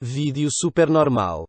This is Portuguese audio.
Vídeo super normal.